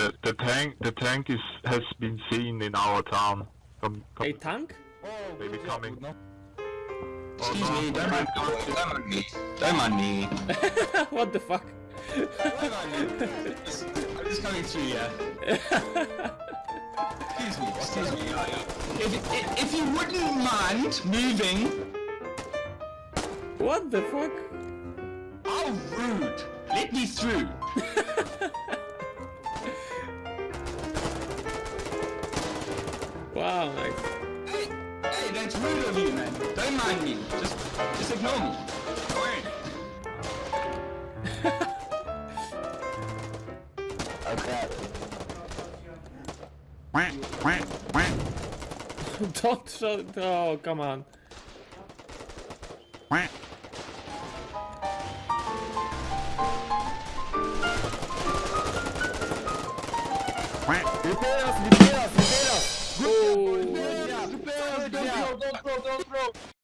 the, the tank the tank is has been seen in our town. Come, come A tank? maybe coming. Oh, oh, excuse me, don't mind, don't mind me. Don't mind me. what the fuck? Don't mind me. I'm just coming through, yeah. Excuse me, excuse me. If, if, if you wouldn't mind moving, What the fuck? how rude. Let me through. Wow, nice. Hey, hey, that's rude of you, man. Don't mind me. Just, just ignore me. Don't shut Oh, come on. Liberas, liberas, liberas! Don't throw, don't throw, don't throw!